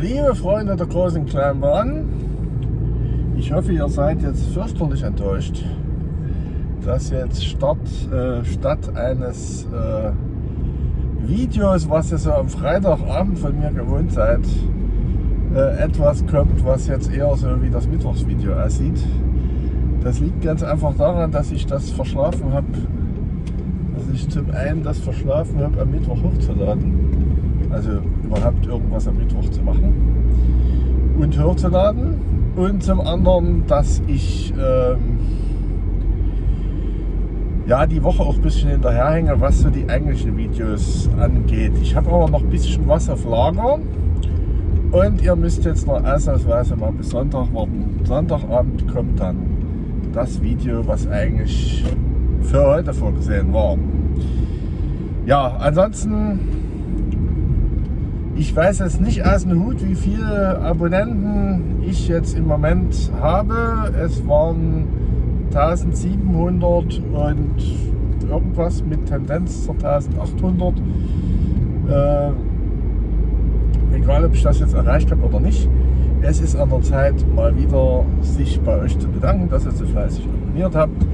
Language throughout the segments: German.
Liebe Freunde der großen Kleinbahn, ich hoffe, ihr seid jetzt fürchterlich enttäuscht, dass jetzt Start, äh, statt eines äh, Videos, was ihr so am Freitagabend von mir gewohnt seid, äh, etwas kommt, was jetzt eher so wie das Mittwochsvideo aussieht. Das liegt ganz einfach daran, dass ich das verschlafen habe, dass ich zum einen das verschlafen habe, am Mittwoch hochzuladen. Also überhaupt irgendwas am Mittwoch zu machen und hochzuladen. Und zum anderen, dass ich ähm, ja, die Woche auch ein bisschen hinterherhänge, was so die eigentlichen Videos angeht. Ich habe aber noch ein bisschen was auf Lager und ihr müsst jetzt noch ausnahmsweise mal bis Sonntag warten. Sonntagabend kommt dann das Video, was eigentlich für heute vorgesehen war. Ja, ansonsten, ich weiß jetzt nicht aus dem Hut, wie viele Abonnenten ich jetzt im Moment habe. Es waren 1700 und irgendwas mit Tendenz zur 1800. Äh, egal, ob ich das jetzt erreicht habe oder nicht. Es ist an der Zeit, mal wieder sich bei euch zu bedanken, dass ihr so fleißig abonniert habt.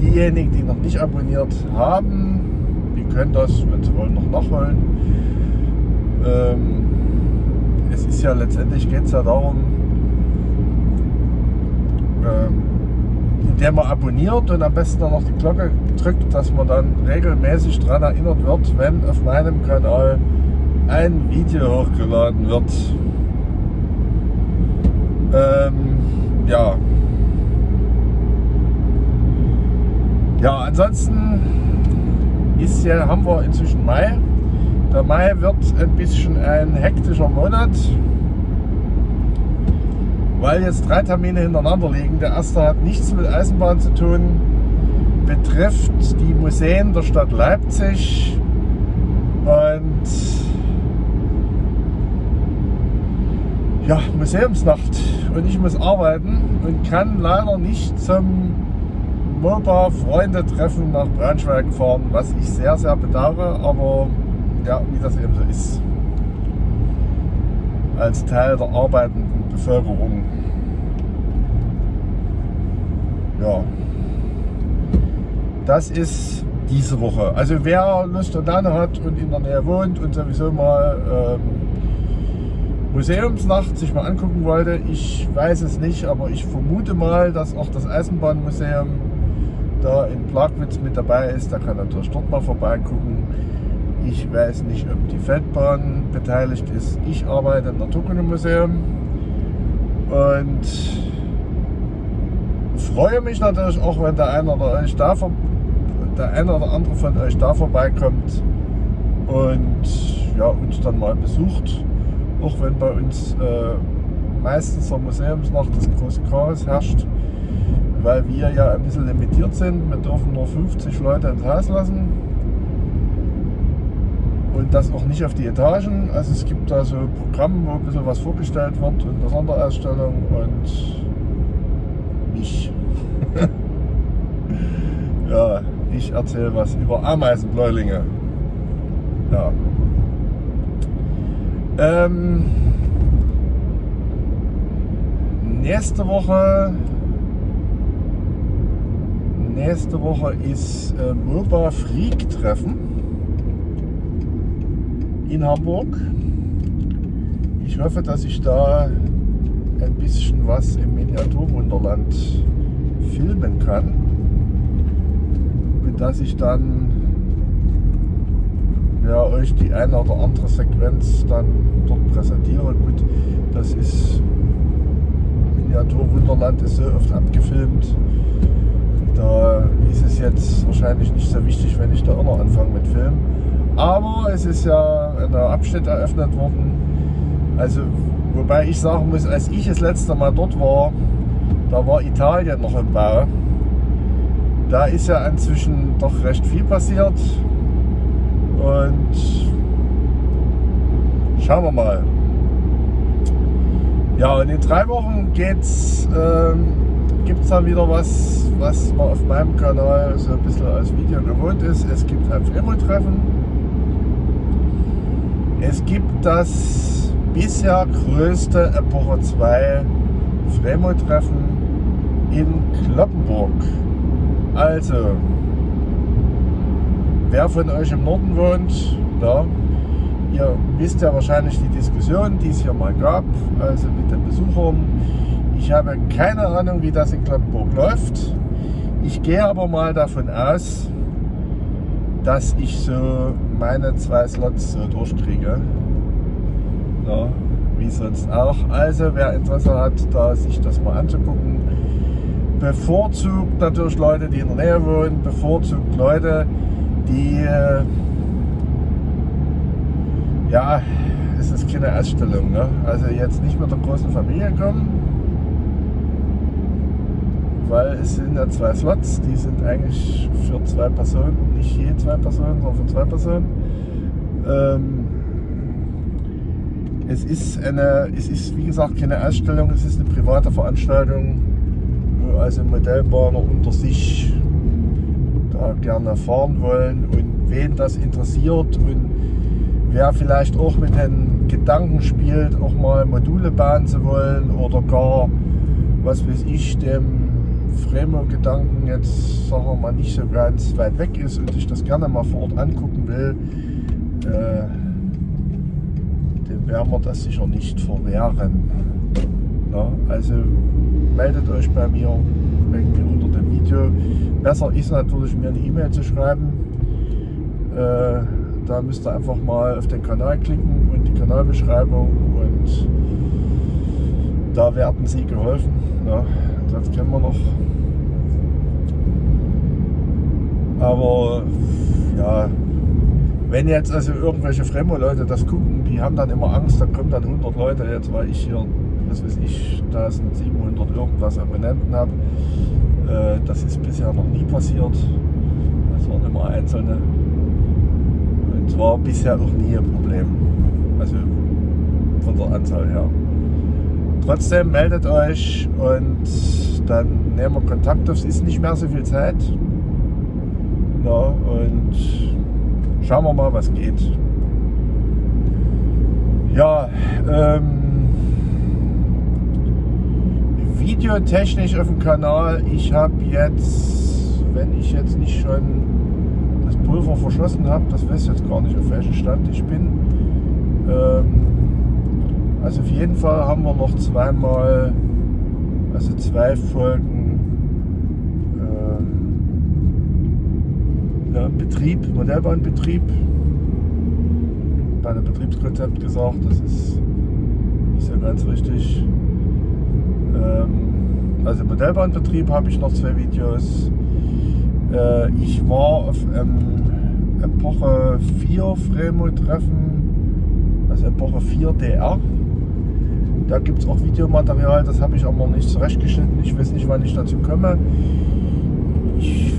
Diejenigen, die noch nicht abonniert haben, die können das, wenn sie wollen, noch nachholen. Ähm, es ist ja letztendlich geht es ja darum, ähm, indem man abonniert und am besten dann noch die Glocke drückt, dass man dann regelmäßig daran erinnert wird, wenn auf meinem Kanal ein Video hochgeladen wird. Ähm, ja. Ja, ansonsten ist ja, haben wir inzwischen Mai. Der Mai wird ein bisschen ein hektischer Monat, weil jetzt drei Termine hintereinander liegen. Der erste hat nichts mit Eisenbahn zu tun, betrifft die Museen der Stadt Leipzig und ja, Museumsnacht und ich muss arbeiten und kann leider nicht zum MOBA Freunde treffen nach Braunschweig fahren, was ich sehr, sehr bedauere, aber wie das eben so ist. Als Teil der arbeitenden Bevölkerung. Ja. Das ist diese Woche. Also wer Lust und Laune hat und in der Nähe wohnt und sowieso mal ähm, Museumsnacht sich mal angucken wollte, ich weiß es nicht, aber ich vermute mal, dass auch das Eisenbahnmuseum da in Plagwitz mit dabei ist. Da kann natürlich dort mal vorbeigucken. Ich weiß nicht, ob die Feldbahn beteiligt ist. Ich arbeite im Naturkundemuseum und freue mich natürlich auch, wenn der eine oder, euch da, der eine oder andere von euch da vorbeikommt und ja, uns dann mal besucht. Auch wenn bei uns äh, meistens der Museumsnacht das große Chaos herrscht, weil wir ja ein bisschen limitiert sind. Wir dürfen nur 50 Leute ins Haus lassen das auch nicht auf die Etagen. Also es gibt da so Programme, wo ein bisschen was vorgestellt wird und eine Sonderausstellung und mich. ja, ich erzähle was über Ameisenbläulinge. Ja. Ähm, nächste Woche nächste Woche ist äh, MOBA Freak Treffen in Hamburg. Ich hoffe, dass ich da ein bisschen was im Miniaturwunderland filmen kann und dass ich dann ja, euch die eine oder andere Sequenz dann dort präsentiere. Gut, das ist Miniaturwunderland ist so oft abgefilmt. Da ist es jetzt wahrscheinlich nicht so wichtig, wenn ich da noch anfange mit Film. Aber es ist ja ein Abschnitt eröffnet worden. Also, wobei ich sagen muss, als ich das letzte Mal dort war, da war Italien noch im Bau. Da ist ja inzwischen doch recht viel passiert. Und schauen wir mal. Ja, und in drei Wochen geht's, ähm, gibt es dann wieder was, was man auf meinem Kanal so ein bisschen als Video gewohnt ist. Es gibt ein Filmtreffen. Es gibt das bisher größte Epoche 2 Fremo-Treffen in Kloppenburg. Also, wer von euch im Norden wohnt, ja, ihr wisst ja wahrscheinlich die Diskussion, die es hier mal gab, also mit den Besuchern. Ich habe keine Ahnung, wie das in Kloppenburg läuft. Ich gehe aber mal davon aus, dass ich so meine zwei Slots so durchkriege. Ja, wie sonst auch. Also wer Interesse hat, da sich das mal anzugucken, bevorzugt natürlich Leute, die in der Nähe wohnen, bevorzugt Leute, die äh, ja, es ist keine Ausstellung. Ne? Also jetzt nicht mit der großen Familie kommen, weil es sind ja zwei Slots, die sind eigentlich für zwei Personen, nicht je zwei Personen, sondern für zwei Personen. Ähm, es ist eine, es ist wie gesagt keine Ausstellung, es ist eine private Veranstaltung, wo also Modellbahner unter sich da gerne fahren wollen und wen das interessiert und wer vielleicht auch mit den Gedanken spielt, auch mal Module bauen zu wollen oder gar, was weiß ich, dem Fremo-Gedanken jetzt, sagen wir mal, nicht so ganz weit weg ist und ich das gerne mal vor Ort angucken will, äh, dem werden wir das sicher nicht verwehren. Na, also meldet euch bei mir, wegen mir unter dem Video. Besser ist natürlich, mir eine E-Mail zu schreiben. Äh, da müsst ihr einfach mal auf den Kanal klicken und die Kanalbeschreibung und da werden sie geholfen. Ja, das kennen wir noch. Aber ja, wenn jetzt also irgendwelche Fremde-Leute das gucken, die haben dann immer Angst, da kommen dann 100 Leute jetzt, weil ich hier, was weiß ich, 1700 irgendwas Abonnenten habe. Äh, das ist bisher noch nie passiert. Das waren immer einzelne das war bisher auch nie ein Problem. Also von der Anzahl her. Trotzdem meldet euch und dann nehmen wir Kontakt auf. Es ist nicht mehr so viel Zeit. Na, und schauen wir mal, was geht. Ja, ähm, videotechnisch auf dem Kanal. Ich habe jetzt, wenn ich jetzt nicht schon Pulver verschossen habe. Das weiß ich jetzt gar nicht, auf welchem Stand ich bin. Ähm, also auf jeden Fall haben wir noch zweimal, also zwei Folgen äh, ja, Betrieb, Modellbahnbetrieb. Bei einem Betriebskonzept gesagt, das ist nicht so ganz richtig. Ähm, also Modellbahnbetrieb habe ich noch zwei Videos. Äh, ich war auf einem Epoche 4 Fremo-Treffen, also Epoche 4 DR. Da gibt es auch Videomaterial, das habe ich aber noch nicht zurechtgeschnitten. Ich weiß nicht, wann ich dazu komme. Ich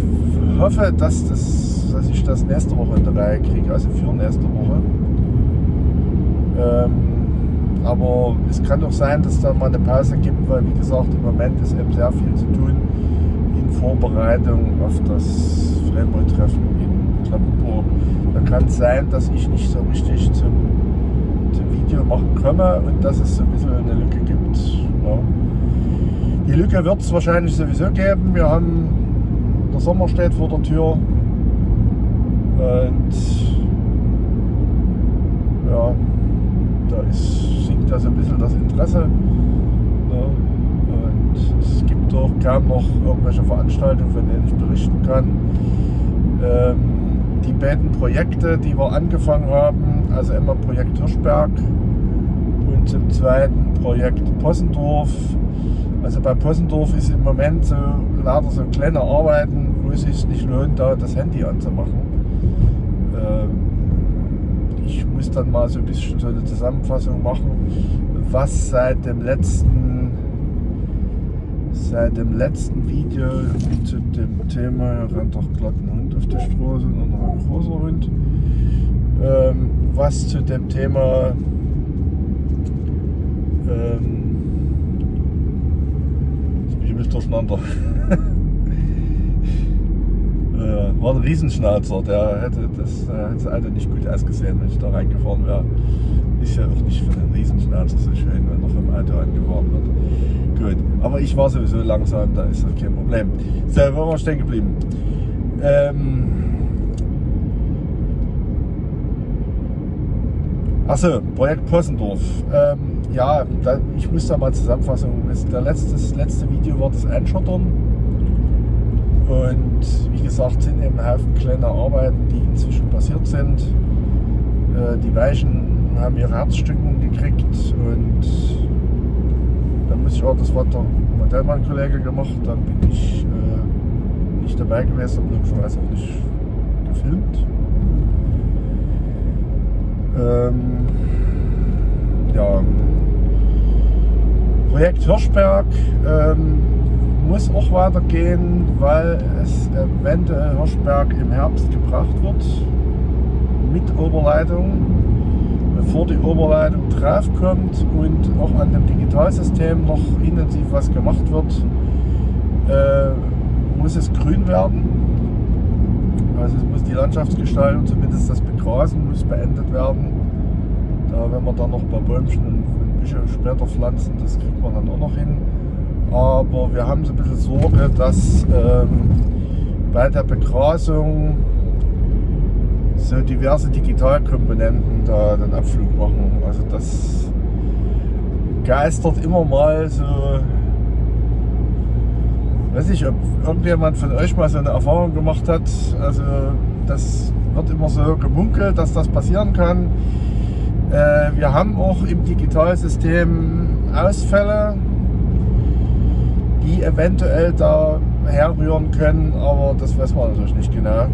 hoffe, dass, das, dass ich das nächste Woche in der Reihe kriege, also für nächste Woche. Ähm, aber es kann doch sein, dass da mal eine Pause gibt, weil wie gesagt, im Moment ist eben sehr viel zu tun in Vorbereitung auf das Fremo-Treffen Kloppenburg. Da kann es sein, dass ich nicht so richtig zum, Video machen komme und dass es so ein bisschen eine Lücke gibt. Ja. Die Lücke wird es wahrscheinlich sowieso geben. Wir haben, der Sommer steht vor der Tür und ja, da ist, sinkt ja so ein bisschen das Interesse. Ja. Und es gibt auch kaum noch irgendwelche Veranstaltungen, von denen ich berichten kann. Ähm, die beiden Projekte, die wir angefangen haben, also immer Projekt Hirschberg und zum zweiten Projekt Possendorf. Also bei Possendorf ist im Moment so leider so kleine Arbeiten, wo es sich nicht lohnt, da das Handy anzumachen. Ähm, ich muss dann mal so ein bisschen so eine Zusammenfassung machen, was seit dem letzten seit dem letzten Video zu dem Thema rennt doch glatt ein Hund auf der Straße und noch ein großer Hund. Ähm, was zu dem Thema ähm, jetzt bin ich ein bisschen durcheinander. äh, war ein Riesenschnauzer, der hätte das, äh, hätte also nicht gut ausgesehen, wenn ich da reingefahren wäre. Ist ja auch nicht von den Riesenschnauzer so schön, wenn er vom Auto angefahren wird. Gut, aber ich war sowieso langsam, da ist das kein Problem. So, wo waren wir stehen geblieben? Ähm, Achso, Projekt Possendorf. Ähm, ja, da, ich muss da mal Zusammenfassung. Das, der letzte, das letzte Video war das Einschottern. Und wie gesagt, sind eben Haufen kleine Arbeiten, die inzwischen passiert sind. Äh, die Weichen haben ihre Herzstücken gekriegt und dann muss ich auch, das war der Modellmann-Kollege gemacht, dann bin ich äh, nicht dabei gewesen, logischerweise auch nicht gefilmt. Ähm, ja, Projekt Hirschberg ähm, muss auch weitergehen, weil es eventuell Hirschberg im Herbst gebracht wird. Mit Oberleitung, bevor die Oberleitung draufkommt und auch an dem Digitalsystem noch intensiv was gemacht wird, äh, muss es grün werden. Also es muss die Landschaftsgestaltung, zumindest das Begrasen muss beendet werden. Da, wenn man dann noch ein paar Bäumchen und Büsche später pflanzen, das kriegt man dann auch noch hin. Aber wir haben so ein bisschen Sorge, dass ähm, bei der Begrasung so diverse Digitalkomponenten da den Abflug machen. Also das geistert immer mal so, weiß ich, ob irgendjemand von euch mal so eine Erfahrung gemacht hat. Also das wird immer so gemunkelt, dass das passieren kann. Äh, wir haben auch im Digitalsystem Ausfälle, die eventuell da herrühren können, aber das weiß man natürlich nicht genau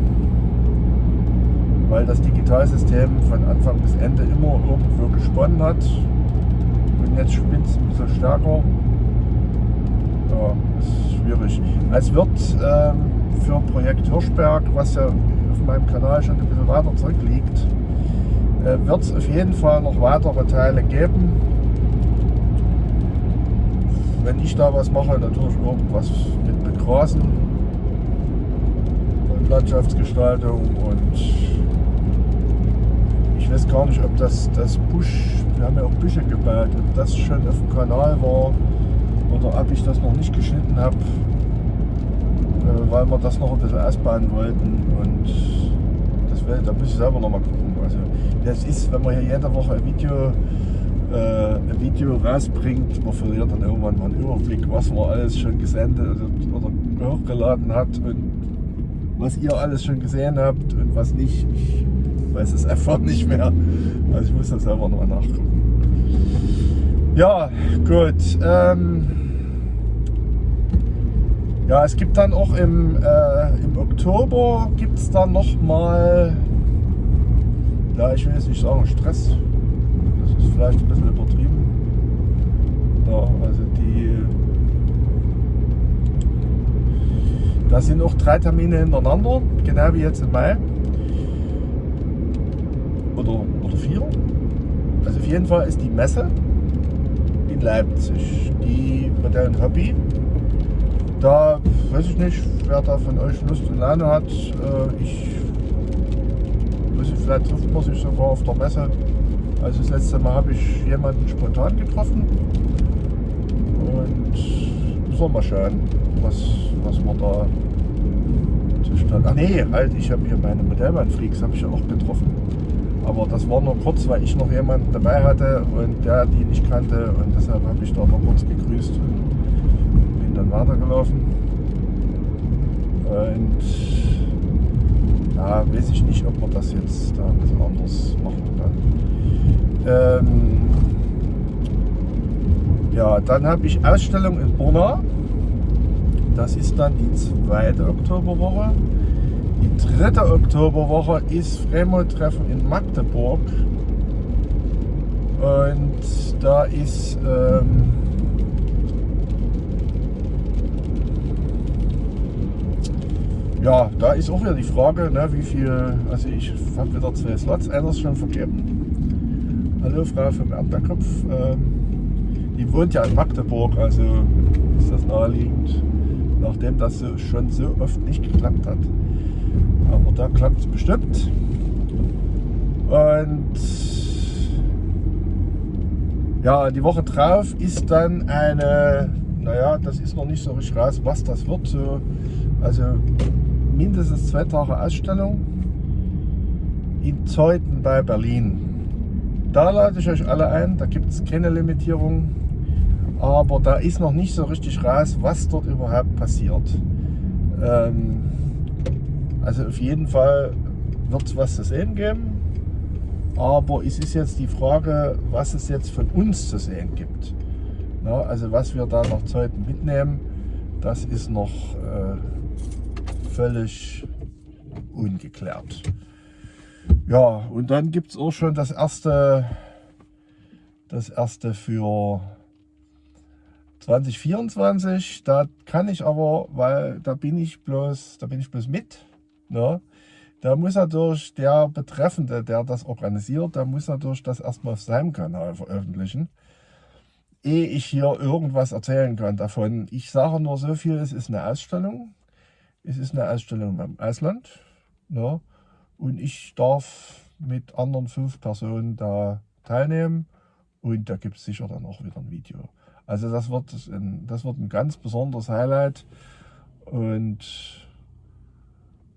weil das Digitalsystem von Anfang bis Ende immer irgendwo gesponnen hat. Und jetzt spinnt es ein bisschen stärker. Ja, ist schwierig. Es wird ähm, für Projekt Hirschberg, was ja auf meinem Kanal schon ein bisschen weiter zurückliegt, äh, wird es auf jeden Fall noch weitere Teile geben. Wenn ich da was mache, natürlich irgendwas mit Begrasen Landschaftsgestaltung und ich weiß gar nicht, ob das, das Busch, wir haben ja auch Büsche gebaut, ob das schon auf dem Kanal war oder ob ich das noch nicht geschnitten habe, äh, weil wir das noch ein bisschen ausbauen wollten und das will, da muss ich selber noch mal gucken. Also das ist, wenn man hier jede Woche ein Video, äh, ein Video rausbringt, man verliert dann irgendwann mal einen Überblick, was man alles schon gesendet oder hochgeladen hat und was ihr alles schon gesehen habt und was nicht. Ich weiß es einfach nicht mehr. Also ich muss das selber nochmal nachgucken. Ja, gut. Ähm, ja, es gibt dann auch im, äh, im Oktober gibt es dann nochmal, ja ich will jetzt nicht sagen Stress, das ist vielleicht ein bisschen übertrieben. Ja, also die, da sind noch drei Termine hintereinander, genau wie jetzt im Mai oder, oder vier. Also auf jeden Fall ist die Messe in Leipzig, die Modell Hobby. Da weiß ich nicht, wer da von euch Lust und Laune hat. Äh, ich weiß nicht, vielleicht trifft man sich sogar auf der Messe. Also das letzte Mal habe ich jemanden spontan getroffen. Und müssen wir mal schauen, was, was wir da zustande. Ach nee, halt, ich habe hier meine Modellbahnfreaks habe ich ja auch getroffen. Aber das war nur kurz, weil ich noch jemanden dabei hatte und der die nicht kannte und deshalb habe ich da noch kurz gegrüßt und bin dann weitergelaufen. Und ja, weiß ich nicht, ob man das jetzt da ein bisschen anders machen kann. Ähm, ja, dann habe ich Ausstellung in Brunna. Das ist dann die zweite Oktoberwoche. Die dritte Oktoberwoche ist Fremol-Treffen in Magdeburg. Und da ist ähm, ja, da ist auch wieder die Frage, ne, wie viel, also ich habe wieder zwei Slots, einer ist schon vergeben. Hallo Frau vom Erdbeerkopf, ähm, die wohnt ja in Magdeburg, also ist das naheliegend, nachdem das schon so oft nicht geklappt hat. Aber da klappt es bestimmt. Und Ja, die Woche drauf ist dann eine, naja, das ist noch nicht so richtig raus, was das wird. So, also mindestens zwei Tage Ausstellung in Zeuthen bei Berlin. Da lade ich euch alle ein, da gibt es keine Limitierung, aber da ist noch nicht so richtig raus, was dort überhaupt passiert. Ähm, also auf jeden Fall wird es was zu sehen geben. Aber es ist jetzt die Frage, was es jetzt von uns zu sehen gibt. Na, also was wir da nach Zeiten mitnehmen, das ist noch äh, völlig ungeklärt. Ja, und dann gibt es auch schon das erste, das erste für 2024. Da kann ich aber, weil da bin ich bloß, da bin ich bloß mit. Ne? Da muss natürlich der Betreffende, der das organisiert, der muss natürlich das erstmal auf seinem Kanal veröffentlichen, ehe ich hier irgendwas erzählen kann davon. Ich sage nur so viel, es ist eine Ausstellung. Es ist eine Ausstellung im Ausland. Ne? Und ich darf mit anderen fünf Personen da teilnehmen. Und da gibt es sicher dann auch wieder ein Video. Also das wird ein, das wird ein ganz besonderes Highlight. Und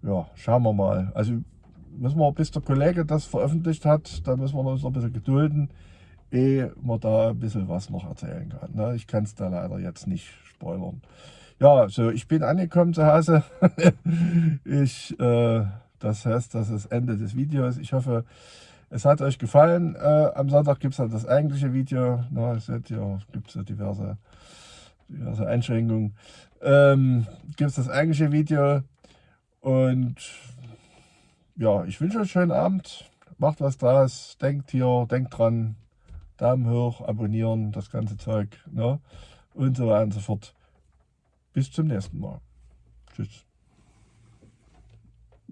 ja, schauen wir mal. Also müssen wir, bis der Kollege das veröffentlicht hat, da müssen wir uns noch ein bisschen gedulden, ehe man da ein bisschen was noch erzählen kann. Ne? Ich kann es da leider jetzt nicht spoilern. Ja, so ich bin angekommen zu Hause. ich, äh, das heißt, das ist Ende des Videos. Ich hoffe, es hat euch gefallen. Äh, am Sonntag gibt es halt das eigentliche Video. Na, seht ihr, gibt es ja diverse, diverse Einschränkungen. Ähm, gibt es das eigentliche Video. Und ja, ich wünsche euch einen schönen Abend. Macht was draus. Denkt hier, denkt dran. Daumen hoch, abonnieren, das ganze Zeug. Ne? Und so weiter und so fort. Bis zum nächsten Mal. Tschüss.